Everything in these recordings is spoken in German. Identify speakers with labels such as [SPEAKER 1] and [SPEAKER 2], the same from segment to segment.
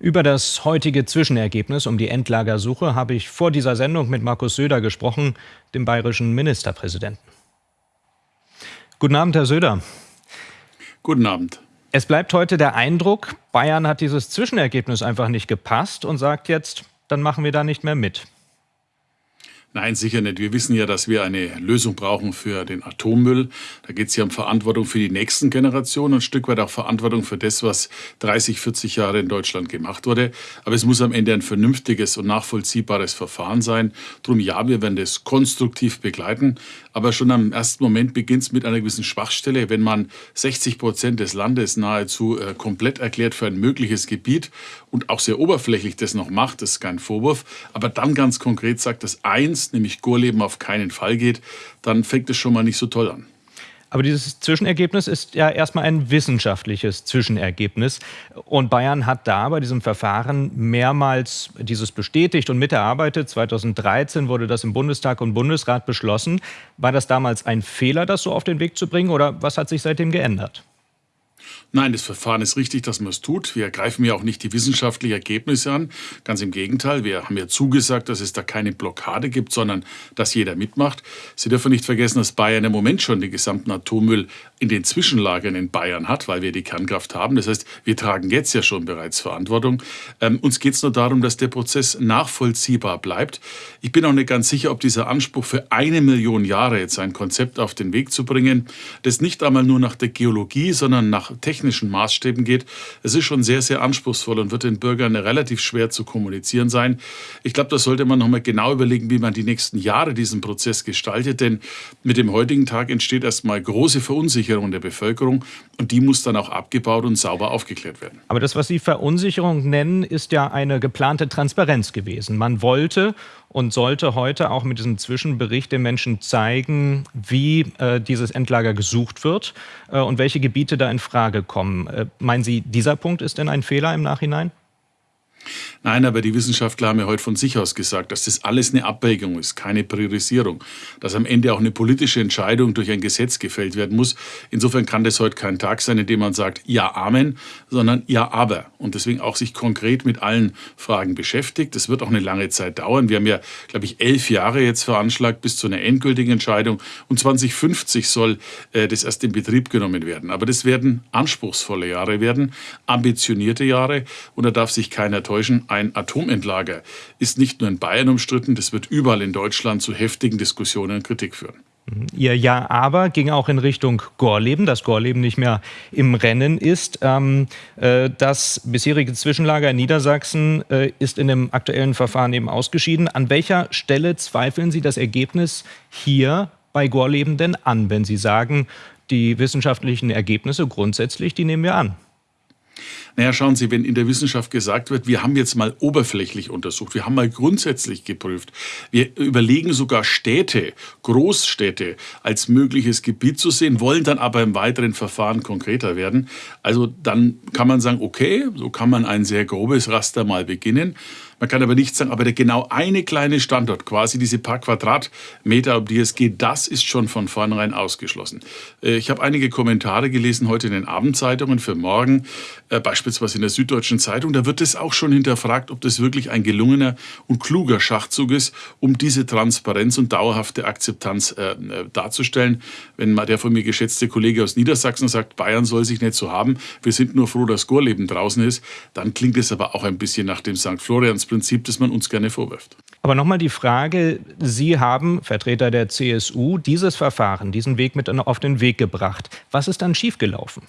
[SPEAKER 1] Über das heutige Zwischenergebnis um die Endlagersuche habe ich vor dieser Sendung mit Markus Söder gesprochen, dem bayerischen Ministerpräsidenten. Guten Abend, Herr Söder.
[SPEAKER 2] Guten Abend.
[SPEAKER 1] Es bleibt heute der Eindruck, Bayern hat dieses Zwischenergebnis einfach nicht gepasst und sagt jetzt, dann machen wir da nicht mehr mit.
[SPEAKER 2] Nein, sicher nicht. Wir wissen ja, dass wir eine Lösung brauchen für den Atommüll. Da geht es ja um Verantwortung für die nächsten Generationen und ein Stück weit auch Verantwortung für das, was 30, 40 Jahre in Deutschland gemacht wurde. Aber es muss am Ende ein vernünftiges und nachvollziehbares Verfahren sein. Drum ja, wir werden das konstruktiv begleiten. Aber schon am ersten Moment beginnt es mit einer gewissen Schwachstelle. Wenn man 60 Prozent des Landes nahezu äh, komplett erklärt für ein mögliches Gebiet und auch sehr oberflächlich das noch macht, das ist kein Vorwurf. Aber dann ganz konkret sagt, dass eins eins, nämlich Gorleben auf keinen Fall geht, dann fängt es schon mal nicht so toll an.
[SPEAKER 1] Aber dieses Zwischenergebnis ist ja erstmal ein wissenschaftliches Zwischenergebnis. Und Bayern hat da bei diesem Verfahren mehrmals dieses bestätigt und miterarbeitet. 2013 wurde das im Bundestag und Bundesrat beschlossen. War das damals ein Fehler, das so auf den Weg zu bringen? Oder was hat sich seitdem geändert?
[SPEAKER 2] Nein, das Verfahren ist richtig, dass man es tut. Wir greifen ja auch nicht die wissenschaftlichen Ergebnisse an. Ganz im Gegenteil, wir haben ja zugesagt, dass es da keine Blockade gibt, sondern dass jeder mitmacht. Sie dürfen nicht vergessen, dass Bayern im Moment schon den gesamten Atommüll in den Zwischenlagern in Bayern hat, weil wir die Kernkraft haben. Das heißt, wir tragen jetzt ja schon bereits Verantwortung. Ähm, uns geht es nur darum, dass der Prozess nachvollziehbar bleibt. Ich bin auch nicht ganz sicher, ob dieser Anspruch für eine Million Jahre jetzt ein Konzept auf den Weg zu bringen, das nicht einmal nur nach der Geologie, sondern nach technischen Maßstäben geht. Es ist schon sehr, sehr anspruchsvoll und wird den Bürgern relativ schwer zu kommunizieren sein. Ich glaube, da sollte man nochmal genau überlegen, wie man die nächsten Jahre diesen Prozess gestaltet, denn mit dem heutigen Tag entsteht erstmal große Verunsicherung der Bevölkerung und die muss dann auch abgebaut und sauber aufgeklärt werden.
[SPEAKER 1] Aber das, was Sie Verunsicherung nennen, ist ja eine geplante Transparenz gewesen. Man wollte und sollte heute auch mit diesem Zwischenbericht den Menschen zeigen, wie äh, dieses Endlager gesucht wird äh, und welche Gebiete da in Frage kommen. Äh, meinen Sie, dieser Punkt ist denn ein Fehler im Nachhinein?
[SPEAKER 2] Nein, aber die Wissenschaftler haben ja heute von sich aus gesagt, dass das alles eine Abwägung ist, keine Priorisierung, dass am Ende auch eine politische Entscheidung durch ein Gesetz gefällt werden muss. Insofern kann das heute kein Tag sein, in dem man sagt, ja, Amen, sondern ja, aber. Und deswegen auch sich konkret mit allen Fragen beschäftigt. Das wird auch eine lange Zeit dauern. Wir haben ja, glaube ich, elf Jahre jetzt veranschlagt bis zu einer endgültigen Entscheidung. Und 2050 soll äh, das erst in Betrieb genommen werden. Aber das werden anspruchsvolle Jahre werden, ambitionierte Jahre. Und da darf sich keiner täuschen ein Atomentlager ist nicht nur in Bayern umstritten, das wird überall in Deutschland zu heftigen Diskussionen und Kritik führen.
[SPEAKER 1] Mhm. Ihr Ja aber ging auch in Richtung Gorleben, dass Gorleben nicht mehr im Rennen ist. Ähm, äh, das bisherige Zwischenlager in Niedersachsen äh, ist in dem aktuellen Verfahren eben ausgeschieden. An welcher Stelle zweifeln Sie das Ergebnis hier bei Gorleben denn an, wenn Sie sagen, die wissenschaftlichen Ergebnisse grundsätzlich, die nehmen wir an?
[SPEAKER 2] Naja, schauen Sie, wenn in der Wissenschaft gesagt wird, wir haben jetzt mal oberflächlich untersucht, wir haben mal grundsätzlich geprüft, wir überlegen sogar Städte, Großstädte als mögliches Gebiet zu sehen, wollen dann aber im weiteren Verfahren konkreter werden. Also dann kann man sagen, okay, so kann man ein sehr grobes Raster mal beginnen. Man kann aber nicht sagen, aber der genau eine kleine Standort, quasi diese paar Quadratmeter, um die es geht, das ist schon von vornherein ausgeschlossen. Äh, ich habe einige Kommentare gelesen heute in den Abendzeitungen für morgen, äh, beispielsweise in der Süddeutschen Zeitung. Da wird es auch schon hinterfragt, ob das wirklich ein gelungener und kluger Schachzug ist, um diese Transparenz und dauerhafte Akzeptanz äh, darzustellen. Wenn mal der von mir geschätzte Kollege aus Niedersachsen sagt, Bayern soll sich nicht so haben, wir sind nur froh, dass Gorleben draußen ist, dann klingt es aber auch ein bisschen nach dem St. Florians Prinzip, das man uns gerne vorwirft.
[SPEAKER 1] Aber nochmal die Frage, Sie haben, Vertreter der CSU, dieses Verfahren, diesen Weg mit auf den Weg gebracht. Was ist dann schiefgelaufen?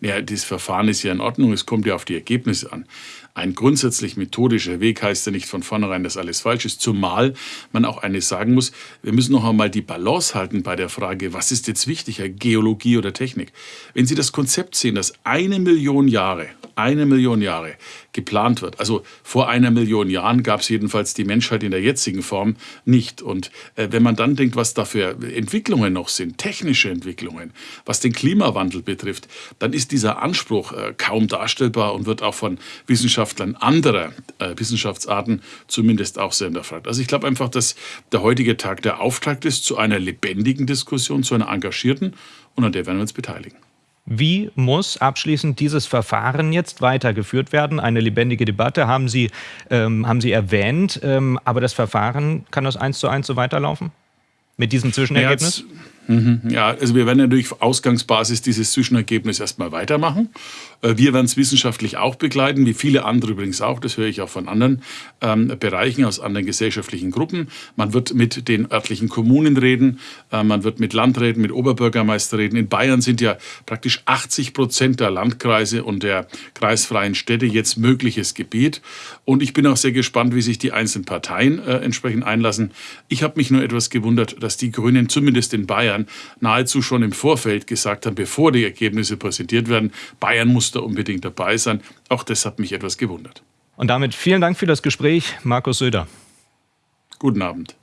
[SPEAKER 2] Ja, dieses Verfahren ist ja in Ordnung, es kommt ja auf die Ergebnisse an. Ein grundsätzlich methodischer Weg heißt ja nicht von vornherein, dass alles falsch ist, zumal man auch eines sagen muss, wir müssen noch einmal die Balance halten bei der Frage, was ist jetzt wichtiger, Geologie oder Technik? Wenn Sie das Konzept sehen, dass eine Million Jahre, eine Million Jahre geplant wird, also vor einer Million Jahren gab es jedenfalls die Menschheit in der jetzigen Form nicht. Und äh, wenn man dann denkt, was da für Entwicklungen noch sind, technische Entwicklungen, was den Klimawandel betrifft, dann ist dieser Anspruch äh, kaum darstellbar und wird auch von Wissenschaftlern anderer äh, Wissenschaftsarten zumindest auch sehr hinterfragt. Also ich glaube einfach, dass der heutige Tag der Auftakt ist zu einer lebendigen Diskussion, zu einer engagierten und an der werden wir uns beteiligen.
[SPEAKER 1] Wie muss abschließend dieses Verfahren jetzt weitergeführt werden? Eine lebendige Debatte haben Sie, ähm, haben Sie erwähnt, ähm, aber das Verfahren kann das eins zu eins so weiterlaufen? Mit diesem Zwischenergebnis?
[SPEAKER 2] Ja, Mhm. Ja, also wir werden natürlich auf Ausgangsbasis dieses Zwischenergebnis erstmal weitermachen. Äh, wir werden es wissenschaftlich auch begleiten, wie viele andere übrigens auch. Das höre ich auch von anderen ähm, Bereichen, aus anderen gesellschaftlichen Gruppen. Man wird mit den örtlichen Kommunen reden, äh, man wird mit Landräten, mit Oberbürgermeister reden. In Bayern sind ja praktisch 80 Prozent der Landkreise und der kreisfreien Städte jetzt mögliches Gebiet. Und ich bin auch sehr gespannt, wie sich die einzelnen Parteien äh, entsprechend einlassen. Ich habe mich nur etwas gewundert, dass die Grünen zumindest in Bayern Bayern nahezu schon im Vorfeld gesagt haben, bevor die Ergebnisse präsentiert werden, Bayern muss da unbedingt dabei sein. Auch das hat mich etwas gewundert.
[SPEAKER 1] Und damit vielen Dank für das Gespräch, Markus Söder.
[SPEAKER 2] Guten Abend.